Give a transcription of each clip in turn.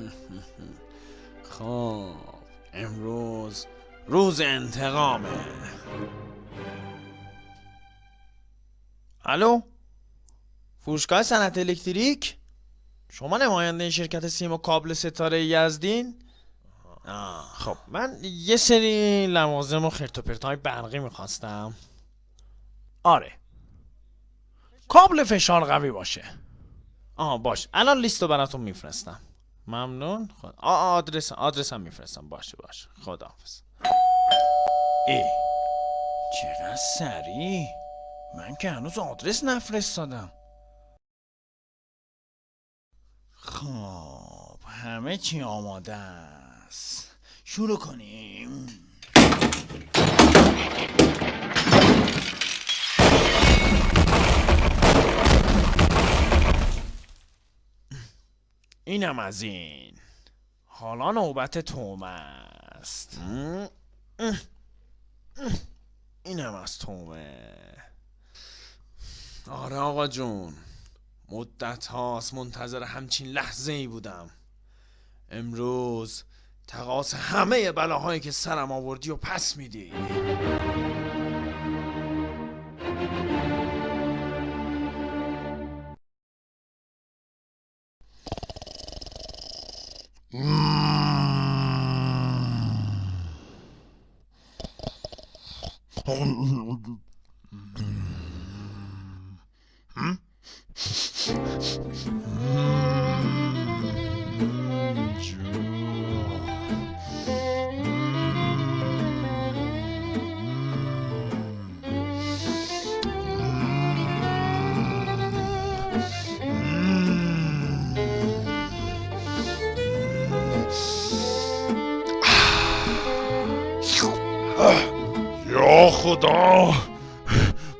خب امروز روز انتقامه. الو؟ فروشگاه صنعت الکتریک؟ شما نماینده شرکت سیم و کابل ستاره یزدین؟ آه خب من یه سری لوازم و خرت و پرتای برقی می‌خواستم. آره. کابل فشار قوی باشه. آها باش. الان لیست رو براتون میفرستم. ممنون. خود آ آدرس آدرس هم میفرستم. باشه باشه. خداحافظ. ای چقدر سریع. من که هنوز آدرس نفرستادم. خب همه چی آماده است. شروع کنیم. اینم از این. حالا نوبت توم است. اینم از تومه. آره آقا جون. مدت هاست منتظر همچین لحظه ای بودم. امروز تقاس همه بلاهایی که سرم آوردی و پس میدی. 음... 어, 음, 음, 음. یا خدا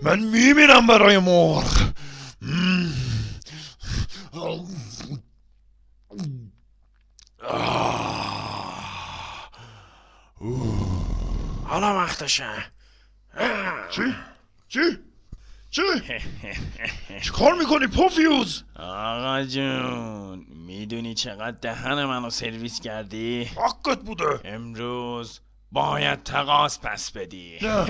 من میمیرم برای مرغ حالا وقتشه چی؟ چی؟ چی؟ چی کار می‌کنی پوفیوز؟ آقا جون می‌دونی چقدر دهن منو سرویس کردی؟ حقت بوده امروز باید تقاس پس بدی. نه.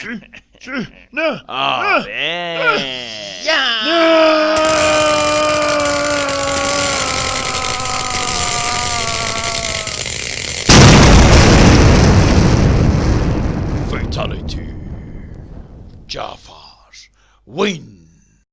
چی؟ چی؟ نه. آره Fatality. Jafar wins.